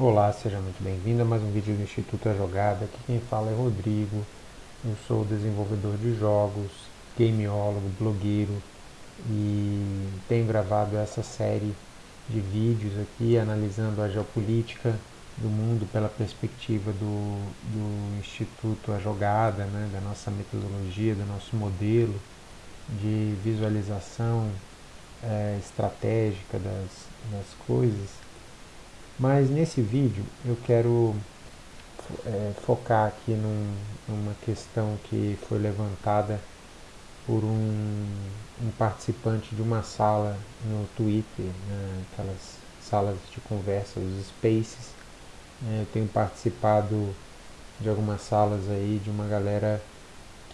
Olá, seja muito bem-vindo a mais um vídeo do Instituto A Jogada. Aqui quem fala é Rodrigo. Eu sou desenvolvedor de jogos, gameólogo, blogueiro e tenho gravado essa série de vídeos aqui analisando a geopolítica do mundo pela perspectiva do, do Instituto A Jogada, né, da nossa metodologia, do nosso modelo de visualização é, estratégica das, das coisas mas nesse vídeo eu quero é, focar aqui num, numa questão que foi levantada por um, um, participante de uma sala no Twitter, né, aquelas salas de conversa, os spaces. É, eu tenho participado de algumas salas aí de uma galera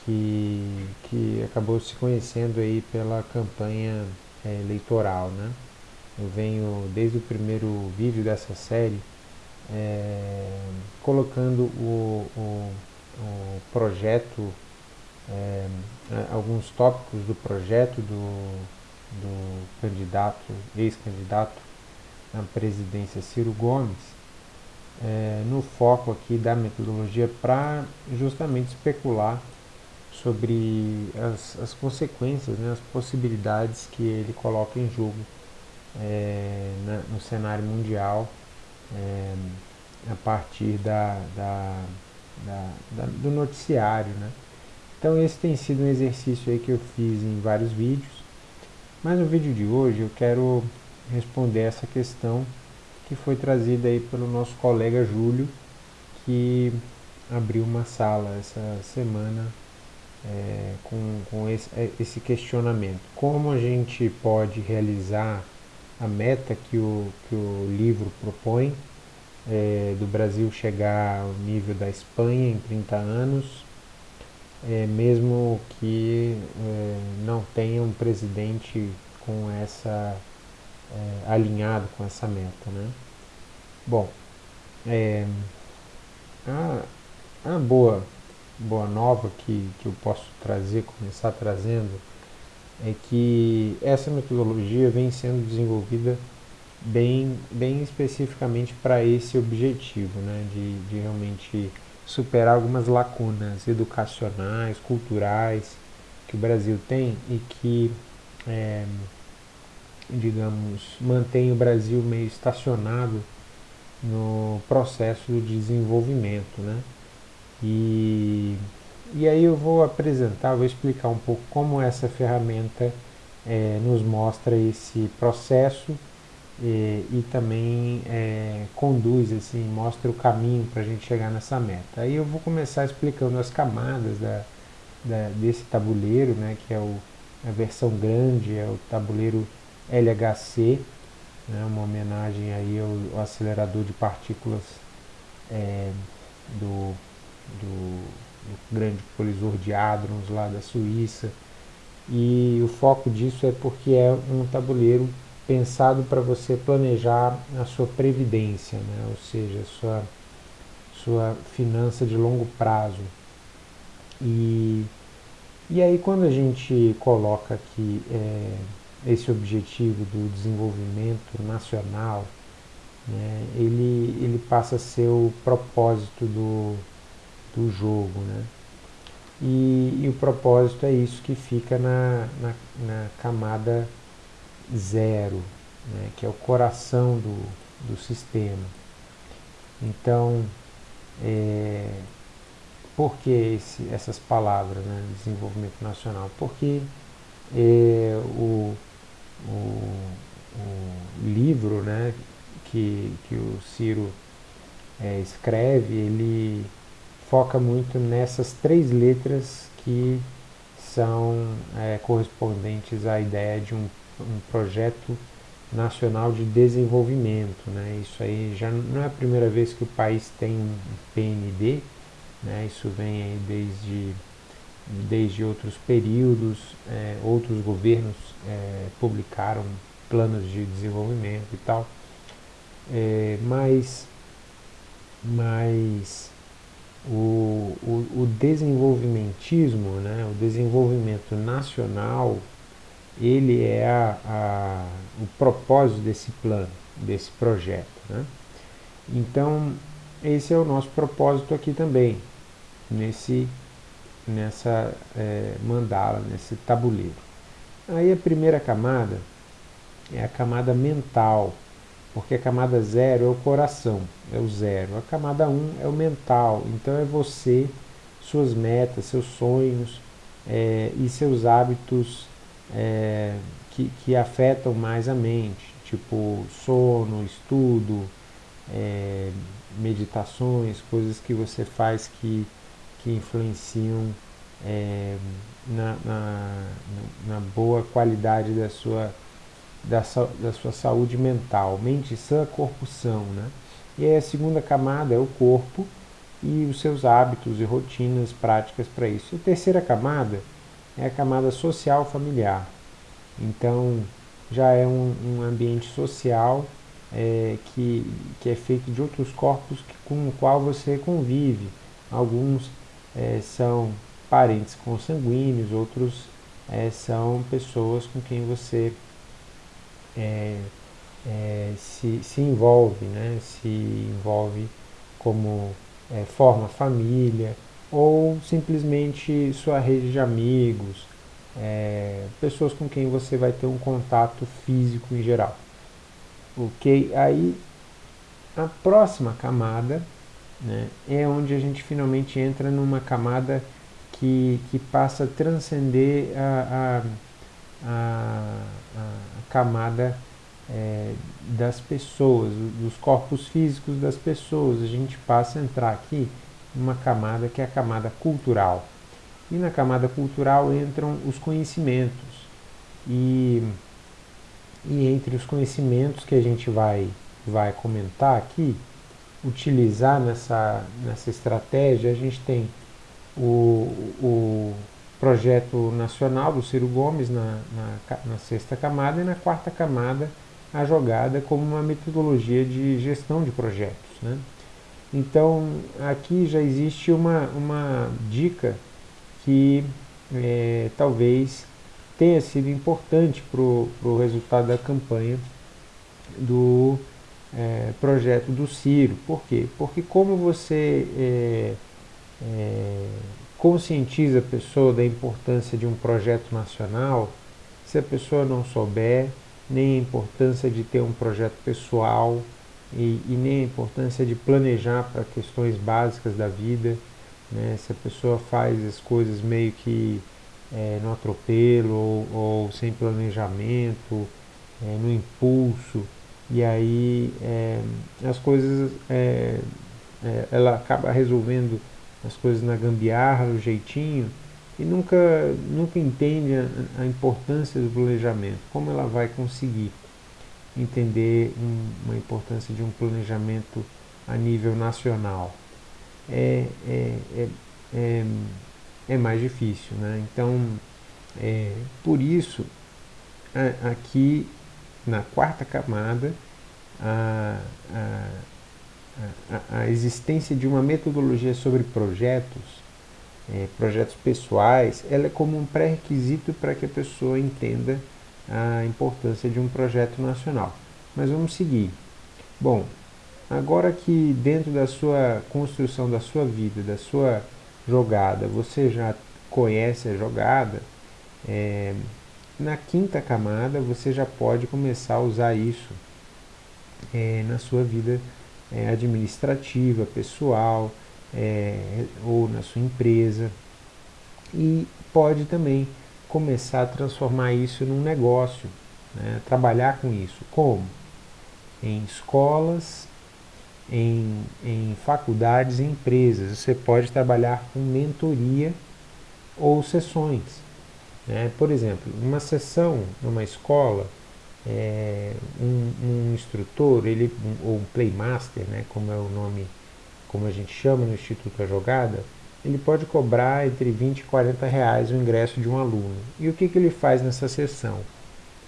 que, que acabou se conhecendo aí pela campanha é, eleitoral, né? Eu venho desde o primeiro vídeo dessa série é, colocando o, o, o projeto, é, alguns tópicos do projeto do, do candidato, ex-candidato à presidência Ciro Gomes, é, no foco aqui da metodologia para justamente especular sobre as, as consequências, né, as possibilidades que ele coloca em jogo é, na, no cenário mundial é, a partir da, da, da, do noticiário. Né? Então esse tem sido um exercício aí que eu fiz em vários vídeos, mas no vídeo de hoje eu quero responder essa questão que foi trazida aí pelo nosso colega Júlio, que abriu uma sala essa semana é, com, com esse, esse questionamento. Como a gente pode realizar a meta que o, que o livro propõe, é, do Brasil chegar ao nível da Espanha em 30 anos, é, mesmo que é, não tenha um presidente com essa é, alinhado com essa meta, né? Bom, é, a, a boa boa nova que, que eu posso trazer, começar trazendo é que essa metodologia vem sendo desenvolvida bem, bem especificamente para esse objetivo, né, de, de realmente superar algumas lacunas educacionais, culturais que o Brasil tem e que, é, digamos, mantém o Brasil meio estacionado no processo de desenvolvimento, né? E e aí eu vou apresentar, vou explicar um pouco como essa ferramenta é, nos mostra esse processo e, e também é, conduz, assim, mostra o caminho para a gente chegar nessa meta. Aí eu vou começar explicando as camadas da, da, desse tabuleiro, né, que é o, a versão grande, é o tabuleiro LHC, né, uma homenagem aí ao, ao acelerador de partículas é, do, do o grande colisor de hadrons lá da Suíça. E o foco disso é porque é um tabuleiro pensado para você planejar a sua previdência, né? ou seja, a sua, sua finança de longo prazo. E, e aí quando a gente coloca aqui é, esse objetivo do desenvolvimento nacional, né, ele, ele passa a ser o propósito do, do jogo. Né? E, e, o propósito é isso que fica na, na, na camada zero, né? que é o coração do, do sistema. Então, é, por que esse, essas palavras, né? desenvolvimento nacional? Porque é, o, o, o, livro né? que, que o Ciro é, escreve, ele foca muito nessas três letras que são é, correspondentes à ideia de um, um, projeto nacional de desenvolvimento. Né? Isso aí já não é a primeira vez que o país tem um PND, né? isso vem desde, desde outros períodos, é, outros governos é, publicaram planos de desenvolvimento e tal, é, mas, mas o, o, o desenvolvimentismo, né, o desenvolvimento nacional, ele é a, a, o propósito desse plano, desse projeto. Né? Então, esse é o nosso propósito aqui também, nesse, nessa é, mandala, nesse tabuleiro. Aí a primeira camada é a camada mental, porque a camada zero é o coração, é o zero. A camada um é o mental, então é você, suas metas, seus sonhos é, e seus hábitos é, que, que afetam mais a mente, tipo sono, estudo, é, meditações, coisas que você faz que, que influenciam é, na, na, na, boa qualidade da sua, da, da sua saúde mental. Mente sã, corpo são. Né? E aí a segunda camada é o corpo e os seus hábitos e rotinas práticas para isso. E a terceira camada é a camada social familiar. Então, já é um, um ambiente social é, que, que é feito de outros corpos que, com o qual você convive. Alguns é, são parentes consanguíneos, outros é, são pessoas com quem você é, é, se, se envolve, né? se envolve como é, forma família ou simplesmente sua rede de amigos, é, pessoas com quem você vai ter um contato físico em geral. Ok? Aí a próxima camada né, é onde a gente finalmente entra numa camada que, que passa a transcender a, a, a, a camada é, das pessoas, dos corpos físicos das pessoas. A gente passa a entrar aqui numa camada que é a camada cultural. E na camada cultural entram os conhecimentos. E, e entre os conhecimentos que a gente vai, vai comentar aqui, utilizar nessa, nessa estratégia, a gente tem o, o projeto nacional do Ciro Gomes na, na, na sexta camada e na quarta camada a jogada como uma metodologia de gestão de projetos. Né? Então aqui já existe uma, uma dica que é, talvez tenha sido importante para o resultado da campanha do é, projeto do Ciro. Por quê? Porque como você é, é, conscientiza a pessoa da importância de um projeto nacional, se a pessoa não souber, nem a importância de ter um projeto pessoal e, e nem a importância de planejar para questões básicas da vida, né? se a pessoa faz as coisas meio que é, no atropelo ou, ou sem planejamento, é, no impulso, e aí é, as coisas, é, é, ela acaba resolvendo as coisas na gambiarra, no jeitinho, e nunca, nunca entende a, a importância do planejamento, como ela vai conseguir entender um, uma importância de um planejamento a nível nacional. É, é, é, é, é mais difícil. Né? Então, é, por isso, a, aqui na quarta camada, a, a, existência de uma metodologia sobre projetos é, projetos pessoais, ela é como um pré-requisito para que a pessoa entenda a importância de um projeto nacional. Mas vamos seguir. Bom, agora que dentro da sua construção da sua vida, da sua jogada, você já conhece a jogada, é, na quinta camada você já pode começar a usar isso é, na sua vida é, administrativa, pessoal, é, ou na sua empresa. E pode também começar a transformar isso num negócio, né? trabalhar com isso. Como? Em escolas, em, em faculdades e empresas. Você pode trabalhar com mentoria ou sessões. Né? Por exemplo, uma sessão numa escola, é, um, um, instrutor, ele, um, ou um playmaster, né, como é o nome como a gente chama no Instituto A Jogada, ele pode cobrar entre 20 e 40 reais o ingresso de um aluno. E o que, que ele faz nessa sessão?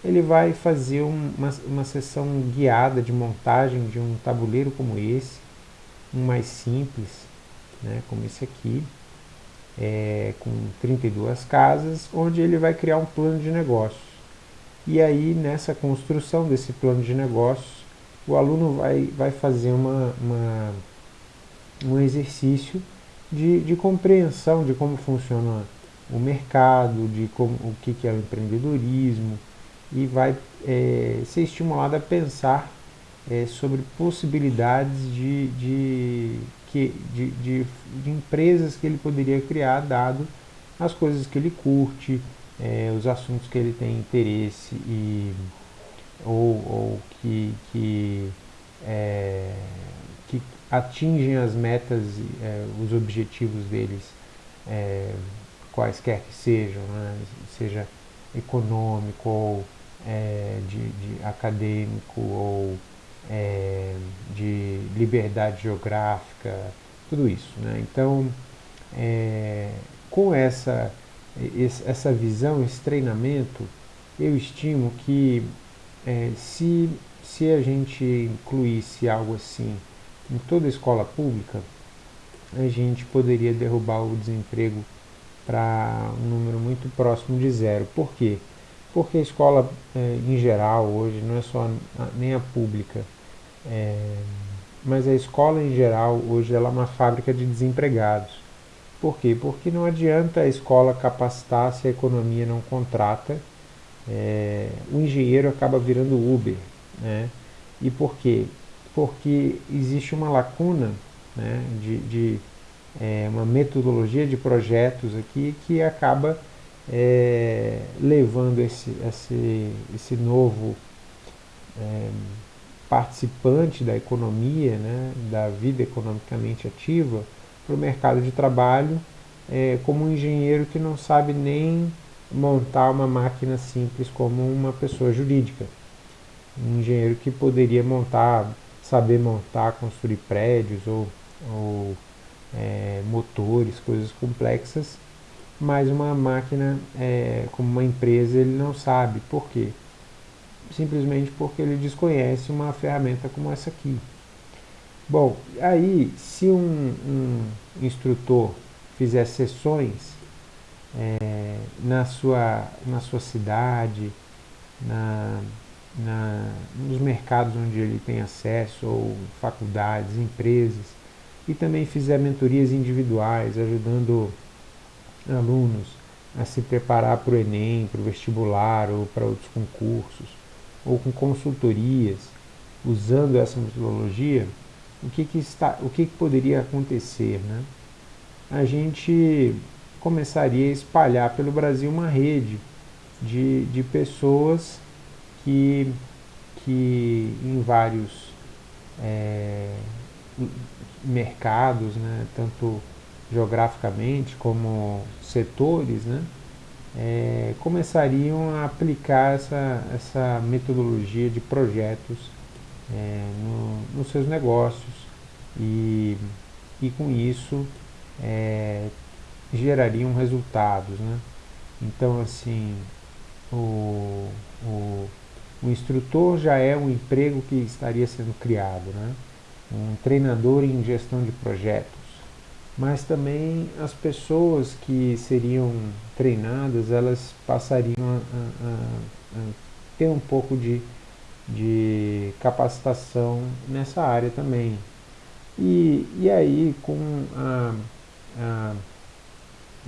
Ele vai fazer uma, uma sessão guiada de montagem de um tabuleiro como esse, um mais simples, né, como esse aqui, é, com 32 casas, onde ele vai criar um plano de negócios. E aí, nessa construção desse plano de negócios, o aluno vai, vai fazer uma, uma um exercício de, de compreensão de como funciona o mercado, de como, o que, que é o empreendedorismo, e vai é, ser estimulado a pensar é, sobre possibilidades de, de, que, de, de, de, empresas que ele poderia criar, dado as coisas que ele curte, é, os assuntos que ele tem interesse e, ou, ou que, que, é, que atingem as metas, é, os objetivos deles, é, quaisquer que sejam, né? seja econômico ou é, de, de, acadêmico ou é, de liberdade geográfica, tudo isso. Né? Então, é, com essa, essa visão, esse treinamento, eu estimo que é, se, se a gente incluísse algo assim em toda a escola pública, a gente poderia derrubar o desemprego para um número muito próximo de zero. Por quê? Porque a escola, é, em geral, hoje, não é só a, nem a pública, é, mas a escola em geral, hoje, ela é uma fábrica de desempregados. Por quê? Porque não adianta a escola capacitar se a economia não contrata. É, o engenheiro acaba virando Uber. Né? E por quê? Porque existe uma lacuna né, de, de é, uma metodologia de projetos aqui que acaba é, levando esse, esse, esse novo é, participante da economia, né, da vida economicamente ativa, para o mercado de trabalho é, como um engenheiro que não sabe nem montar uma máquina simples como uma pessoa jurídica. Um engenheiro que poderia montar, saber montar, construir prédios ou, ou é, motores, coisas complexas, mas uma máquina, é, como uma empresa, ele não sabe. Por quê? Simplesmente porque ele desconhece uma ferramenta como essa aqui. Bom, aí se um, um instrutor fizer sessões é, na, sua, na sua cidade, na, na, nos mercados onde ele tem acesso, ou faculdades, empresas, e também fizer mentorias individuais, ajudando alunos a se preparar para o Enem, para o vestibular ou para outros concursos, ou com consultorias, usando essa metodologia, o que, que, está, o que, que poderia acontecer? Né? A gente começaria a espalhar pelo Brasil uma rede de, de pessoas que, que em vários é, mercados, né, tanto geograficamente como setores, né, é, começariam a aplicar essa, essa metodologia de projetos é, no, nos seus negócios e, e com isso é, gerariam resultados. Né? Então, assim, o, o, o instrutor já é um emprego que estaria sendo criado. Né? um treinador em gestão de projetos, mas também as pessoas que seriam treinadas, elas passariam a, a, a ter um pouco de, de capacitação nessa área também. E, e aí, com a, a,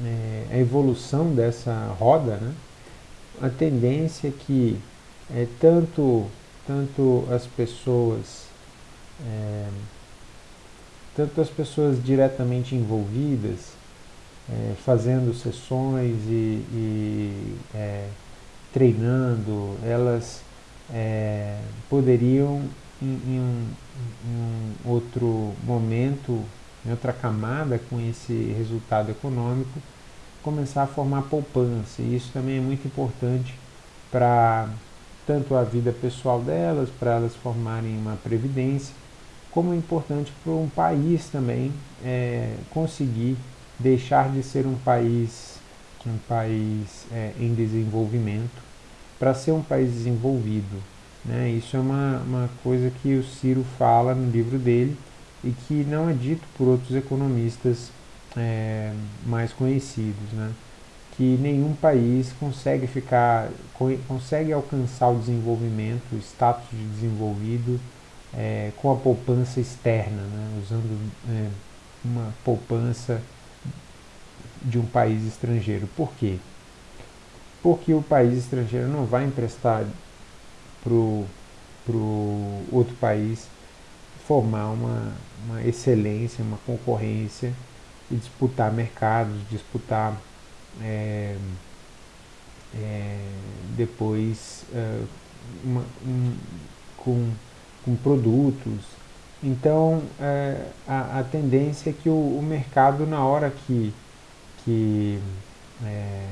é, a evolução dessa roda, né, a tendência é que é, tanto, tanto as pessoas é, tanto as pessoas diretamente envolvidas, é, fazendo sessões e, e é, treinando, elas é, poderiam em, em, um, em, um, outro momento, em outra camada com esse resultado econômico, começar a formar poupança. E isso também é muito importante para tanto a vida pessoal delas, para elas formarem uma previdência, como é importante para um país também é, conseguir deixar de ser um país, um país é, em desenvolvimento para ser um país desenvolvido. Né? Isso é uma, uma coisa que o Ciro fala no livro dele e que não é dito por outros economistas é, mais conhecidos, né? que nenhum país consegue ficar, consegue alcançar o desenvolvimento, o status de desenvolvido é, com a poupança externa, né, usando é, uma poupança de um país estrangeiro. Por quê? Porque o país estrangeiro não vai emprestar para o outro país formar uma, uma excelência, uma concorrência e disputar mercados, disputar é, é, depois é, uma, um, com, com produtos. Então é, a, a, tendência é que o, o, mercado na hora que, que é,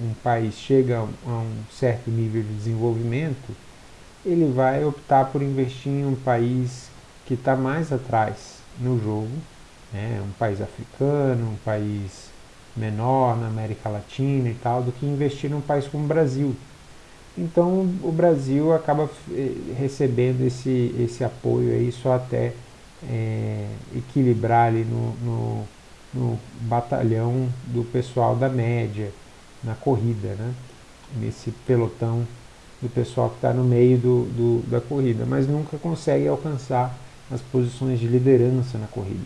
um país chega a um certo nível de desenvolvimento, ele vai optar por investir em um país que está mais atrás no jogo, né, um país africano, um país menor na América Latina e tal, do que investir num país como o Brasil. Então o Brasil acaba eh, recebendo esse, esse apoio aí só até é, equilibrar ali no, no, no, batalhão do pessoal da média, na corrida, né? nesse pelotão do pessoal que está no meio do, do, da corrida, mas nunca consegue alcançar as posições de liderança na corrida.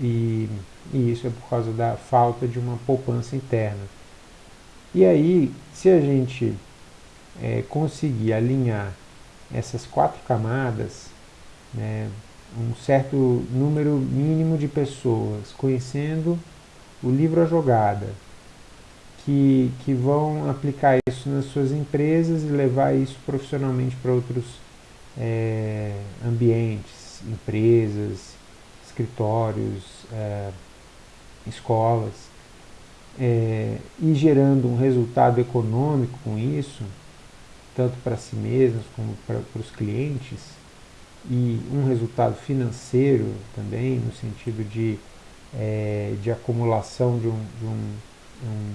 E, e isso é por causa da falta de uma poupança interna. E aí, se a gente é, conseguir alinhar essas quatro camadas, né, um certo número mínimo de pessoas conhecendo o livro A Jogada, que, que vão aplicar isso nas suas empresas e levar isso profissionalmente para outros é, ambientes, empresas, escritórios, é, escolas, é, e gerando um resultado econômico com isso, tanto para si mesmos como para, os clientes, e um resultado financeiro também, no sentido de, é, de acumulação de um, de um, um,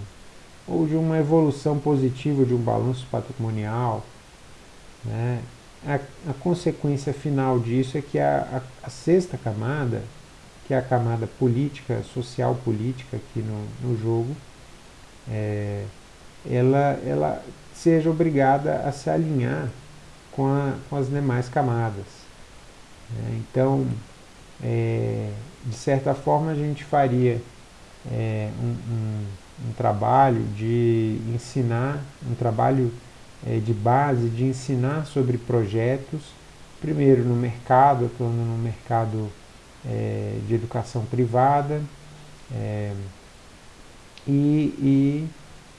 ou de uma evolução positiva de um balanço patrimonial. Né? A, a consequência final disso é que a, a, a, sexta camada, que é a camada política, social política aqui no, no jogo, é, ela, ela seja obrigada a se alinhar com, a, com as demais camadas. É, então, é, de certa forma, a gente faria é, um, um, um, trabalho de ensinar, um trabalho é, de base de ensinar sobre projetos, primeiro no mercado, atuando no mercado é, de educação privada é, e, e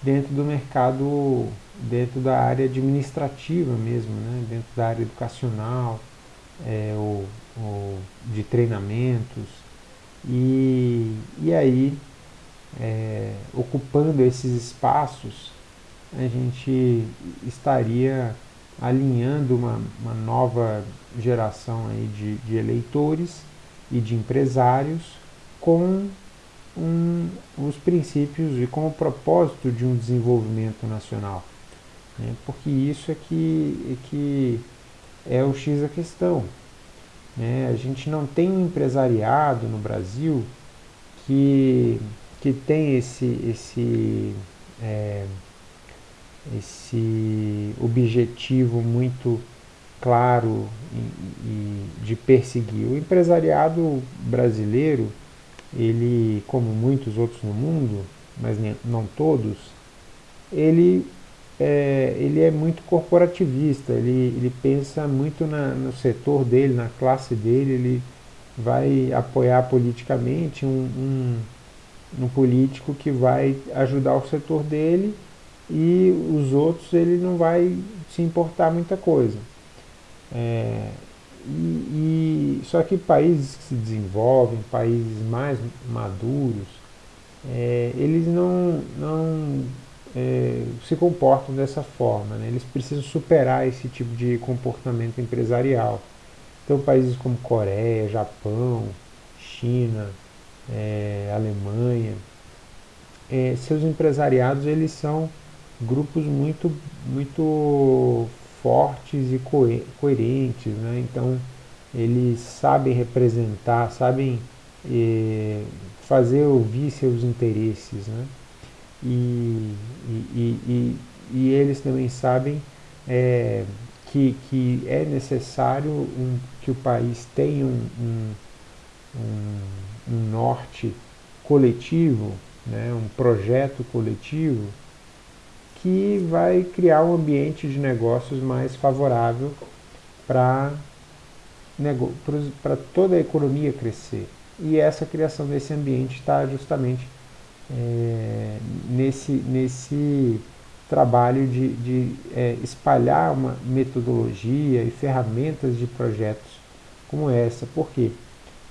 dentro do mercado dentro da área administrativa mesmo, né? dentro da área educacional, é, ou, ou de treinamentos. E, e aí, é, ocupando esses espaços, a gente estaria alinhando uma, uma nova geração aí de, de eleitores e de empresários com um, os princípios e com o propósito de um desenvolvimento nacional né? porque isso é que, é que é o X da questão. Né? A gente não tem um empresariado no Brasil que, que tem esse, esse, é, esse objetivo muito claro e, e de perseguir. O empresariado brasileiro, ele, como muitos outros no mundo, mas não todos, ele é, ele é muito corporativista, ele, ele pensa muito na, no setor dele, na classe dele, ele vai apoiar politicamente um, um, um político que vai ajudar o setor dele e os outros ele não vai se importar muita coisa. É, e, e, só que países que se desenvolvem, países mais maduros, é, eles não, não é, se comportam dessa forma. Né? Eles precisam superar esse tipo de comportamento empresarial. Então, países como Coreia, Japão, China, é, Alemanha, é, seus empresariados eles são grupos muito, muito fortes e coerentes. Né? Então, eles sabem representar, sabem é, fazer ouvir seus interesses. Né? E, e, e, e eles também sabem é, que, que é necessário um, que o país tenha um, um, um, um norte coletivo, né, um projeto coletivo, que vai criar um ambiente de negócios mais favorável para toda a economia crescer. E essa criação desse ambiente está justamente é, nesse, nesse trabalho de, de é, espalhar uma metodologia e ferramentas de projetos como essa. Por quê?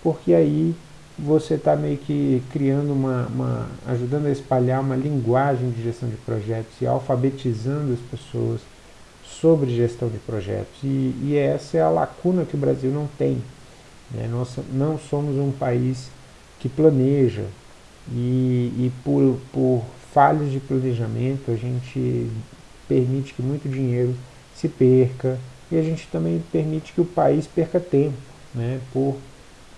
Porque aí você está meio que criando uma, uma, ajudando a espalhar uma linguagem de gestão de projetos e alfabetizando as pessoas sobre gestão de projetos. E, e essa é a lacuna que o Brasil não tem. Né? Nós não somos um país que planeja e, e por, por falhas de planejamento a gente permite que muito dinheiro se perca e a gente também permite que o país perca tempo né? por,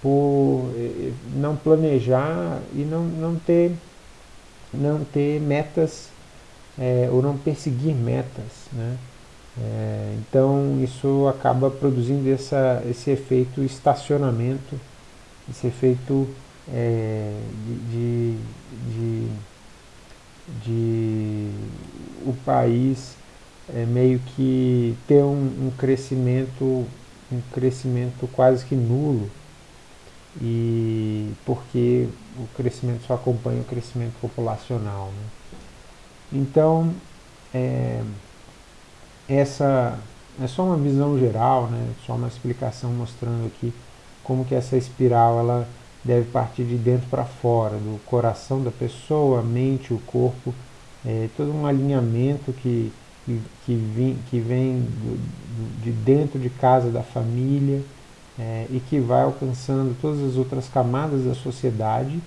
por eh, não planejar e não, não, ter, não ter metas é, ou não perseguir metas. Né? É, então isso acaba produzindo essa, esse efeito estacionamento, esse efeito é, de, de, de, o país é, meio que ter um, um, crescimento um crescimento quase que nulo e porque o crescimento só acompanha o crescimento populacional. Né? Então é, essa é só uma visão geral, né? só uma explicação mostrando aqui como que essa espiral ela deve partir de dentro para fora, do coração da pessoa, a mente, o corpo, é, todo um alinhamento que, que, que, vem, que vem do, de dentro de casa da família é, e que vai alcançando todas as outras camadas da sociedade,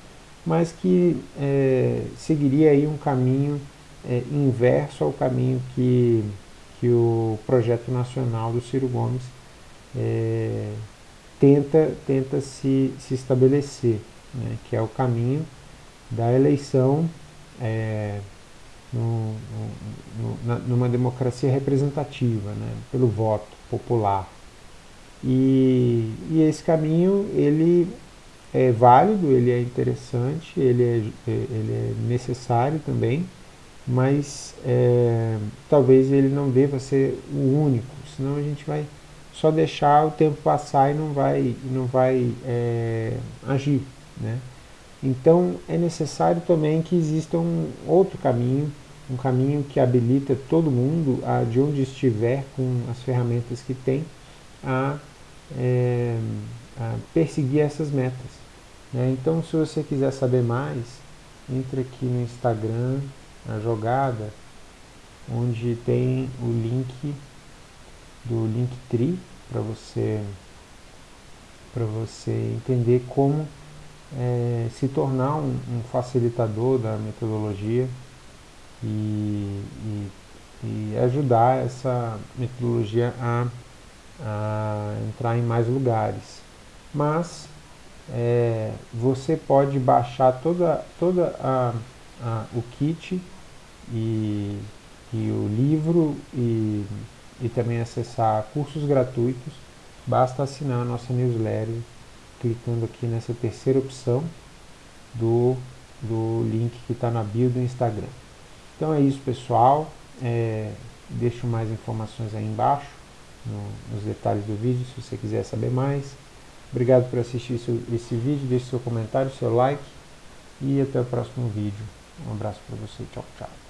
mas que é, seguiria aí um caminho é, inverso ao caminho que que o projeto nacional do Ciro Gomes é, tenta, tenta se, se estabelecer, né, que é o caminho da eleição é, no, no, na, numa democracia representativa, né, pelo voto popular. E, e esse caminho ele é válido, ele é interessante, ele é, ele é necessário também, mas é, talvez ele não deva ser o único, senão a gente vai só deixar o tempo passar e não vai, não vai é, agir. Né? Então é necessário também que exista um outro caminho, um caminho que habilita todo mundo, a, de onde estiver, com as ferramentas que tem, a, é, a perseguir essas metas. Né? Então se você quiser saber mais, entre aqui no Instagram, a jogada, onde tem o link do Linktree para você para você entender como é, se tornar um, um, facilitador da metodologia e, e, e, ajudar essa metodologia a, a entrar em mais lugares. Mas é, você pode baixar toda, toda a, a, o kit e, e o livro e, e também acessar cursos gratuitos, basta assinar a nossa newsletter clicando aqui nessa terceira opção do, do link que está na bio do Instagram. Então é isso pessoal, é, deixo mais informações aí embaixo, no, nos detalhes do vídeo, se você quiser saber mais. Obrigado por assistir esse, esse vídeo, deixe seu comentário, seu like e até o próximo vídeo. Um abraço para você, tchau, tchau.